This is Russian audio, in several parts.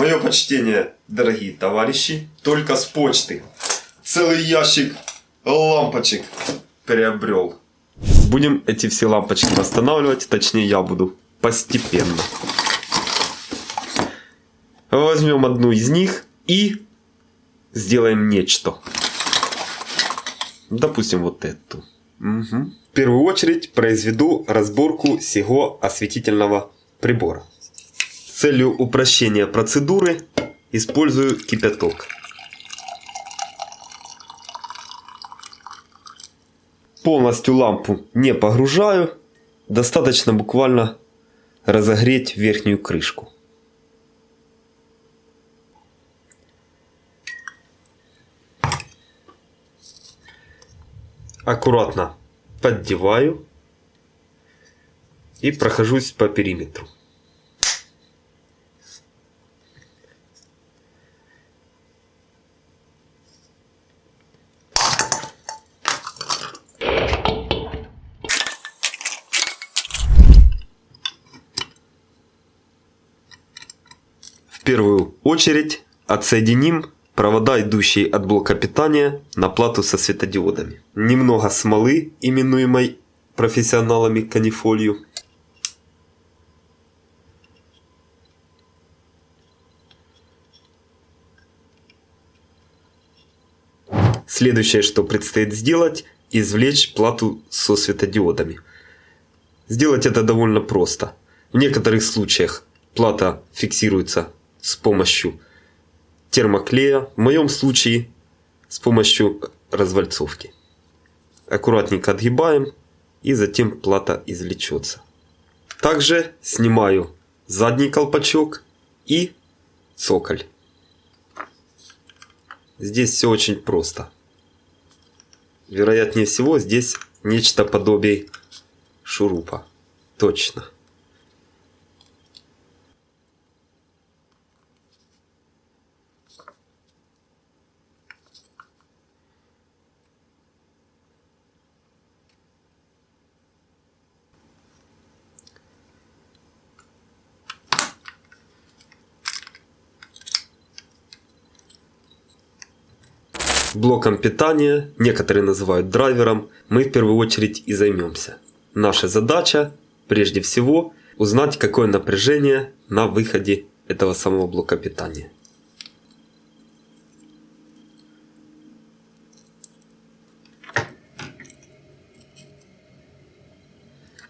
Мое почтение, дорогие товарищи, только с почты. Целый ящик лампочек приобрел. Будем эти все лампочки восстанавливать, точнее я буду постепенно. Возьмем одну из них и сделаем нечто. Допустим вот эту. Угу. В первую очередь произведу разборку всего осветительного прибора. Целью упрощения процедуры использую кипяток. Полностью лампу не погружаю. Достаточно буквально разогреть верхнюю крышку. Аккуратно поддеваю и прохожусь по периметру. Первую очередь отсоединим провода, идущие от блока питания на плату со светодиодами. Немного смолы, именуемой профессионалами канифолью. Следующее, что предстоит сделать, извлечь плату со светодиодами. Сделать это довольно просто. В некоторых случаях плата фиксируется с помощью термоклея, в моем случае с помощью развальцовки. Аккуратненько отгибаем и затем плата извлечется. Также снимаю задний колпачок и цоколь. Здесь все очень просто. Вероятнее всего здесь нечто подобие шурупа. Точно. Блоком питания, некоторые называют драйвером, мы в первую очередь и займемся. Наша задача, прежде всего, узнать какое напряжение на выходе этого самого блока питания.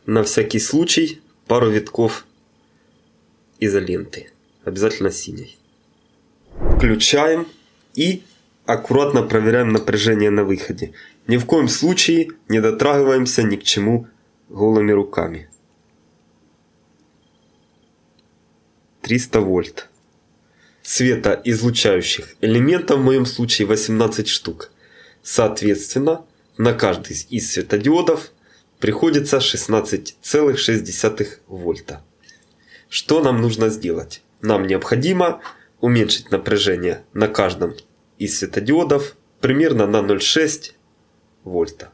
На всякий случай пару витков изоленты, обязательно синей. Включаем и аккуратно проверяем напряжение на выходе. Ни в коем случае не дотрагиваемся ни к чему голыми руками. 300 вольт. Светоизлучающих элементов в моем случае 18 штук. Соответственно, на каждый из светодиодов приходится 16,6 вольта. Что нам нужно сделать? Нам необходимо уменьшить напряжение на каждом из светодиодов примерно на 0,6 вольта.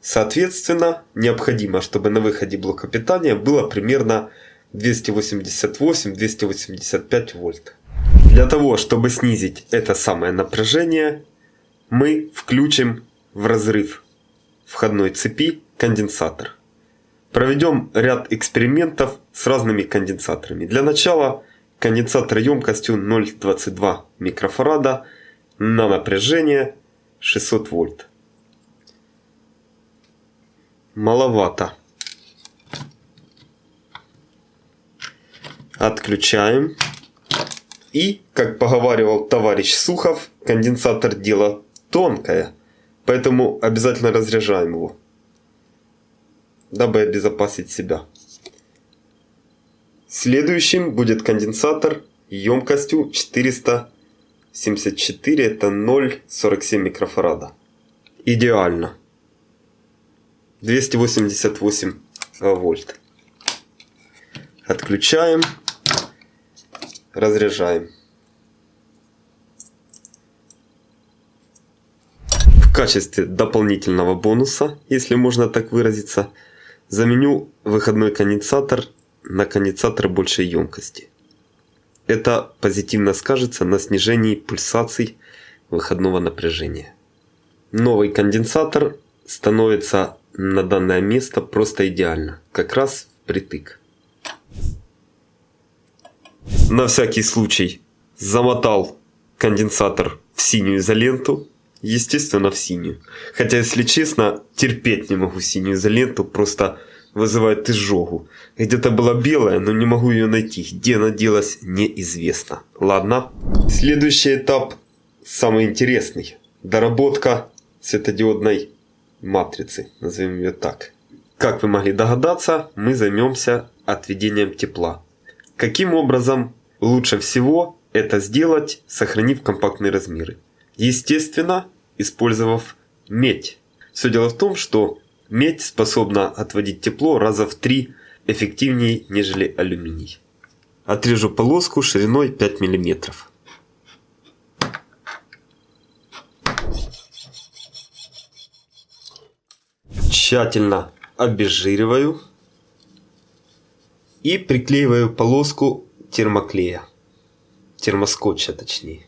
Соответственно, необходимо, чтобы на выходе блока питания было примерно 288-285 вольт. Для того, чтобы снизить это самое напряжение, мы включим в разрыв входной цепи конденсатор. Проведем ряд экспериментов с разными конденсаторами. Для начала конденсатор емкостью 0,22 микрофарада – на напряжение 600 вольт. Маловато. Отключаем. И, как поговаривал товарищ Сухов, конденсатор дело тонкое. Поэтому обязательно разряжаем его. Дабы обезопасить себя. Следующим будет конденсатор емкостью 400 74 это 0,47 микрофарада. Идеально. 288 вольт. Отключаем. Разряжаем. В качестве дополнительного бонуса, если можно так выразиться, заменю выходной конденсатор на конденсатор большей емкости. Это позитивно скажется на снижении пульсаций выходного напряжения. Новый конденсатор становится на данное место просто идеально, как раз впритык. На всякий случай замотал конденсатор в синюю изоленту, естественно в синюю. Хотя, если честно, терпеть не могу синюю изоленту, просто вызывает изжогу. Где-то была белая, но не могу ее найти. Где она делась, неизвестно. Ладно. Следующий этап самый интересный. Доработка светодиодной матрицы, назовем ее так. Как вы могли догадаться, мы займемся отведением тепла. Каким образом лучше всего это сделать, сохранив компактные размеры? Естественно, использовав медь. Все дело в том, что медь способна отводить тепло раза в три эффективнее, нежели алюминий. Отрежу полоску шириной 5 миллиметров. тщательно обезжириваю и приклеиваю полоску термоклея, термоскотча точнее.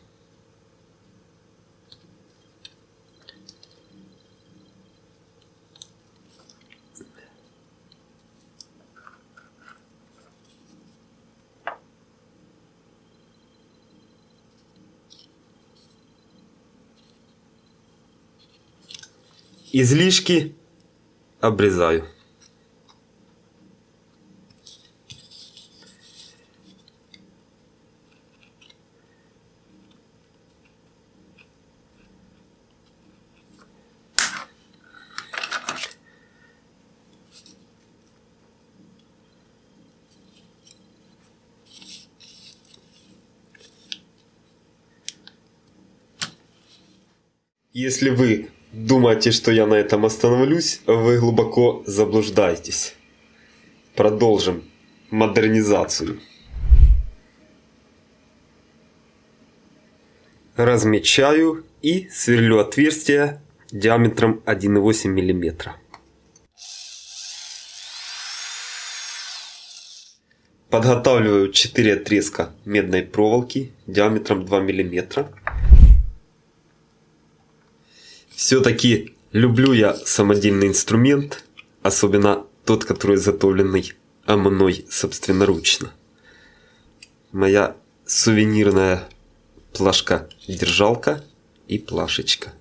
Излишки обрезаю. Если вы думаете, что я на этом остановлюсь, вы глубоко заблуждаетесь. Продолжим модернизацию. Размечаю и сверлю отверстие диаметром 1,8 мм. Подготавливаю 4 отрезка медной проволоки диаметром 2 мм все-таки люблю я самодельный инструмент, особенно тот, который изготовленный мной собственноручно. Моя сувенирная плашка-держалка и плашечка.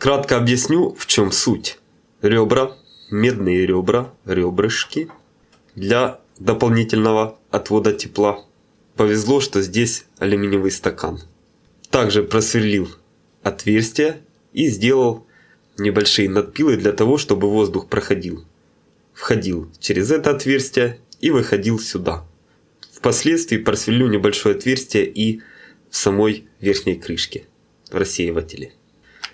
Кратко объясню, в чем суть. Ребра, медные ребра, ребрышки для дополнительного отвода тепла. Повезло, что здесь алюминиевый стакан. Также просверлил отверстие и сделал небольшие надпилы для того, чтобы воздух проходил. Входил через это отверстие и выходил сюда. Впоследствии просверлю небольшое отверстие и в самой верхней крышке, в рассеивателе.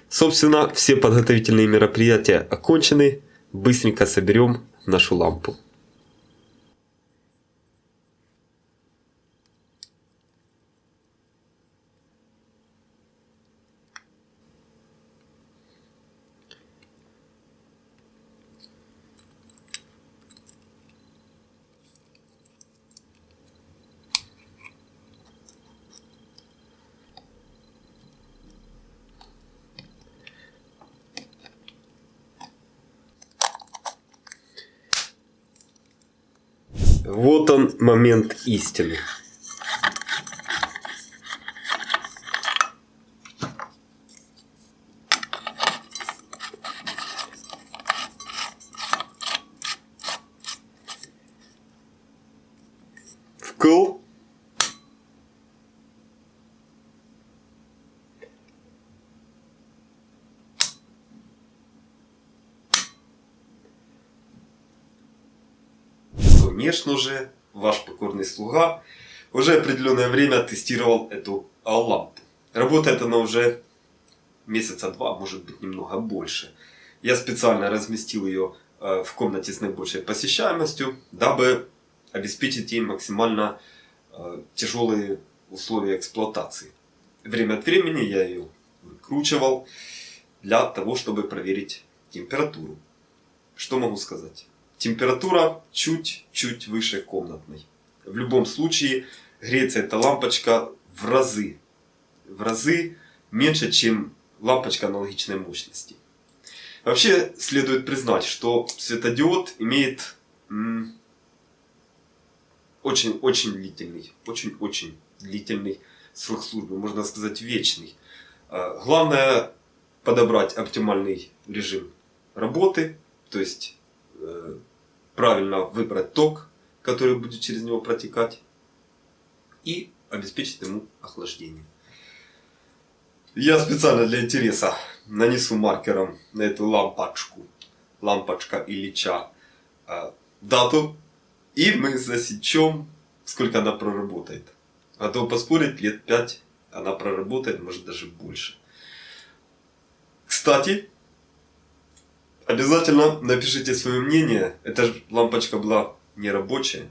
Собственно, все подготовительные мероприятия окончены. Быстренько соберем нашу лампу. Вот он момент истины. Конечно же, ваш покорный слуга уже определенное время тестировал эту лампу. Работает она уже месяца два, может быть немного больше. Я специально разместил ее э, в комнате с наибольшей посещаемостью, дабы обеспечить ей максимально э, тяжелые условия эксплуатации. Время от времени я ее выкручивал для того, чтобы проверить температуру. Что могу сказать? Температура чуть-чуть выше комнатной. В любом случае греется эта лампочка в разы. В разы меньше, чем лампочка аналогичной мощности. Вообще следует признать, что светодиод имеет очень-очень длительный, очень-очень длительный срок службы, можно сказать вечный. А, главное подобрать оптимальный режим работы, то есть правильно выбрать ток, который будет через него протекать, и обеспечить ему охлаждение. Я специально для интереса нанесу маркером на эту лампочку, лампочка Ильича, э, дату, и мы засечем, сколько она проработает. А то поспорить лет 5 она проработает, может даже больше. Кстати, обязательно напишите свое мнение. Эта лампочка была не рабочая.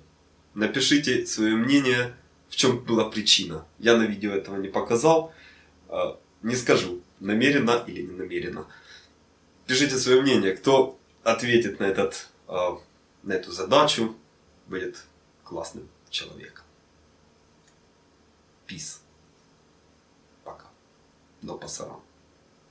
Напишите свое мнение, в чем была причина. Я на видео этого не показал. А, не скажу, намеренно или не намеренно. Пишите свое мнение, кто ответит на, этот, а, на эту задачу, будет классным человеком. Peace. Пока. До пасара.